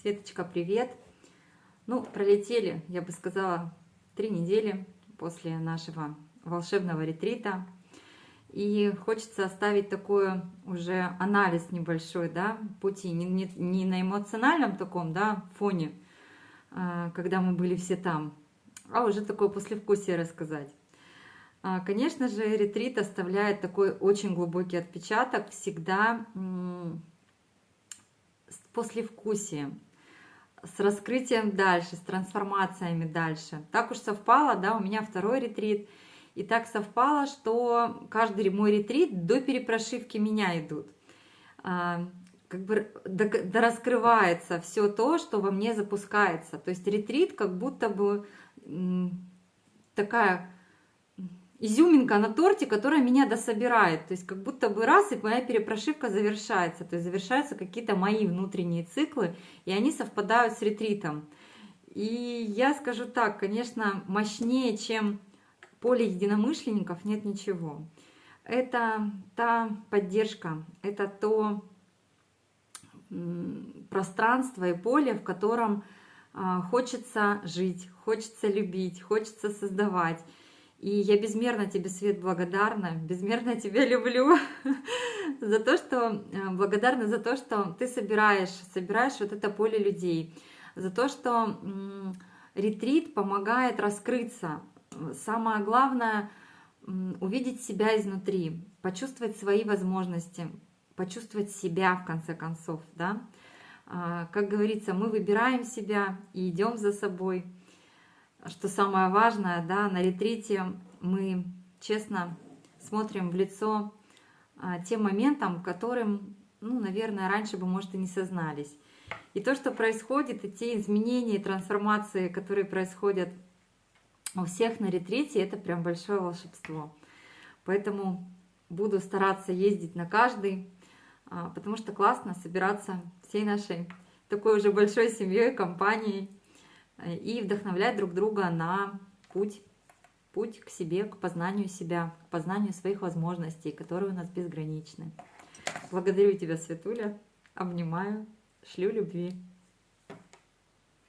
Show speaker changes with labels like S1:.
S1: Светочка, привет! Ну, пролетели, я бы сказала, три недели после нашего волшебного ретрита. И хочется оставить такой уже анализ небольшой, да, пути, не, не, не на эмоциональном таком, да, фоне, а, когда мы были все там, а уже такое послевкусие рассказать. А, конечно же, ретрит оставляет такой очень глубокий отпечаток всегда послевкусием, с раскрытием дальше, с трансформациями дальше. Так уж совпало, да, у меня второй ретрит, и так совпало, что каждый мой ретрит до перепрошивки меня идут. А, как бы раскрывается все то, что во мне запускается. То есть ретрит как будто бы такая изюминка на торте, которая меня дособирает. То есть как будто бы раз, и моя перепрошивка завершается. То есть завершаются какие-то мои внутренние циклы, и они совпадают с ретритом. И я скажу так, конечно, мощнее, чем поле единомышленников, нет ничего. Это та поддержка, это то пространство и поле, в котором а, хочется жить, хочется любить, хочется создавать. И я безмерно тебе, Свет, благодарна, безмерно тебя люблю за то, что, э, благодарна за то, что ты собираешь, собираешь вот это поле людей, за то, что ретрит помогает раскрыться. Самое главное — увидеть себя изнутри, почувствовать свои возможности, почувствовать себя в конце концов, да. А, как говорится, мы выбираем себя и идем за собой — что самое важное, да, на ретрите мы честно смотрим в лицо а, тем моментам, которым, ну, наверное, раньше бы, может, и не сознались. И то, что происходит, и те изменения, и трансформации, которые происходят у всех на ретрите, это прям большое волшебство. Поэтому буду стараться ездить на каждый, а, потому что классно собираться всей нашей такой уже большой семьей, компанией, и вдохновлять друг друга на путь, путь к себе, к познанию себя, к познанию своих возможностей, которые у нас безграничны. Благодарю тебя, Светуля, обнимаю, шлю любви.